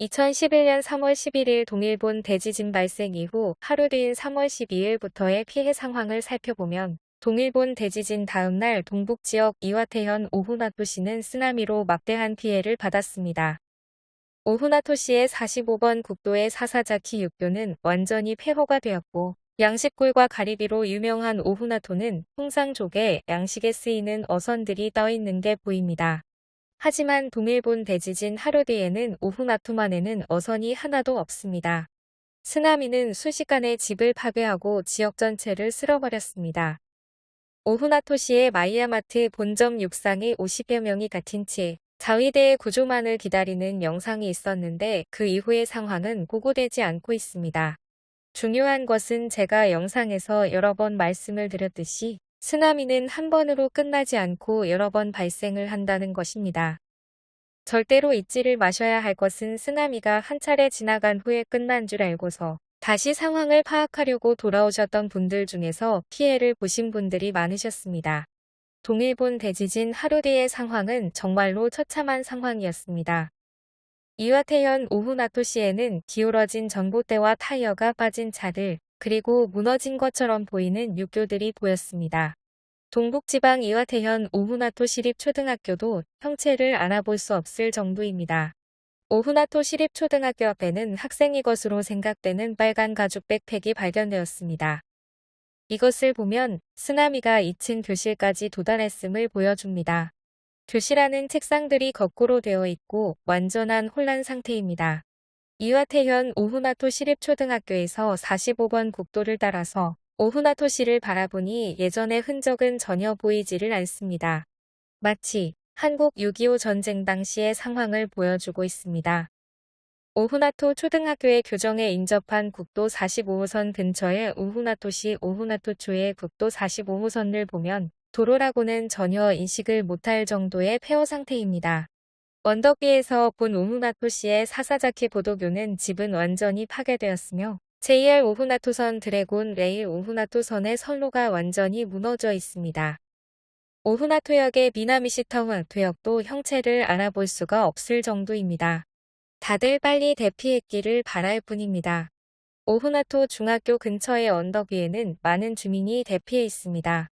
2011년 3월 11일 동일본 대지진 발생 이후 하루 뒤인 3월 12일부터의 피해 상황을 살펴보면 동일본 대지진 다음날 동북지역 이와테현 오후나토시는 쓰나미로 막대한 피해를 받았습니다. 오후나토시의 45번 국도의 사사자키 육교는 완전히 폐허가 되었고 양식굴과 가리비로 유명한 오후나토는 통상족에 양식에 쓰이는 어선들이 떠있는 게 보입니다. 하지만 동일본 대지진 하루 뒤에는 오후나토만에는 어선이 하나도 없습니다. 쓰나미는 순식간에 집을 파괴하고 지역 전체를 쓸어버렸습니다. 오후나토시의 마이야마트 본점 육상에 50여 명이 갇힌 채 자위대의 구조만을 기다리는 영상이 있었는데 그 이후의 상황은 고고되지 않고 있습니다. 중요한 것은 제가 영상에서 여러 번 말씀을 드렸듯이 쓰나미는 한 번으로 끝나지 않고 여러 번 발생을 한다는 것입니다. 절대로 잊지를 마셔야 할 것은 쓰나미가 한 차례 지나간 후에 끝난 줄 알고서 다시 상황을 파악하려고 돌아오셨던 분들 중에서 피해를 보신 분들이 많으셨습니다. 동일본 대지진 하루 뒤의 상황은 정말로 처참한 상황이었습니다. 이와태현 오후나토시에는 기울어진 전봇대와 타이어가 빠진 차들, 그리고 무너진 것처럼 보이는 육교들이 보였습니다. 동북지방 이와태현 오후나토 시립초등학교도 형체를 알아볼 수 없을 정도입니다. 오후나토 시립초등학교 앞에는 학생이 것으로 생각되는 빨간 가죽 백팩이 발견되었습니다. 이것을 보면 쓰나미가 2층 교실까지 도달했음을 보여줍니다. 교실 안은 책상들이 거꾸로 되어 있고 완전한 혼란 상태입니다. 이와태현 오후나토 시립초등학교에서 45번 국도를 따라서 오후나토시를 바라보니 예전의 흔적은 전혀 보이지를 않습니다. 마치 한국 6.25 전쟁 당시의 상황을 보여주고 있습니다. 오후나토 초등학교의 교정에 인접한 국도 45호선 근처의 오후나토시 오후나토초의 국도 45호선을 보면 도로라고는 전혀 인식을 못할 정도의 폐허 상태입니다. 위에서 본 오후나토시의 사사자키 보도교는 집은 완전히 파괴되었으며 JR 오후나토선 Dragon Rail 오후나토선의 선로가 완전히 무너져 있습니다. 오후나토역의 미나미시타운 도역도 형체를 알아볼 수가 없을 정도입니다. 다들 빨리 대피했기를 바랄 뿐입니다. 오후나토 중학교 근처의 언덕 위에는 많은 주민이 대피해 있습니다.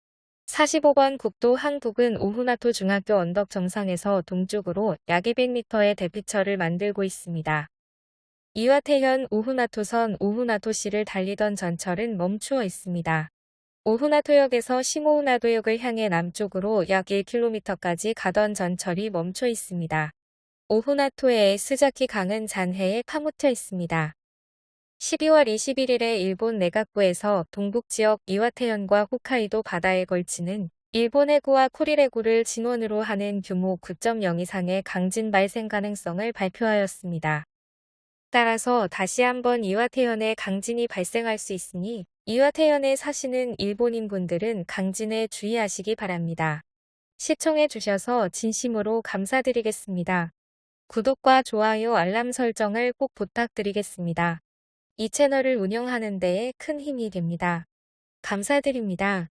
45번 국도 항북은 오후나토 중학교 언덕 정상에서 동쪽으로 약 200m의 대피처를 만들고 있습니다. 이와태현 오후나토선 오후나토시를 달리던 전철은 멈추어 있습니다. 오후나토역에서 시모우나도역을 향해 남쪽으로 약 1km까지 가던 전철이 멈춰 있습니다. 오후나토의 스자키 강은 잔해에 파묻혀 있습니다. 12월 21일에 일본 내각부에서 동북 지역 이와테현과 홋카이도 바다에 걸치는 일본 해구와 쿠릴 해구를 진원으로 하는 규모 9.0 이상의 강진 발생 가능성을 발표하였습니다. 따라서 다시 한번 이와테현에 강진이 발생할 수 있으니 이와테현에 사시는 일본인 분들은 강진에 주의하시기 바랍니다. 시청해 주셔서 진심으로 감사드리겠습니다. 구독과 좋아요 알람 설정을 꼭 부탁드리겠습니다. 이 채널을 운영하는 데에 큰 힘이 됩니다. 감사드립니다.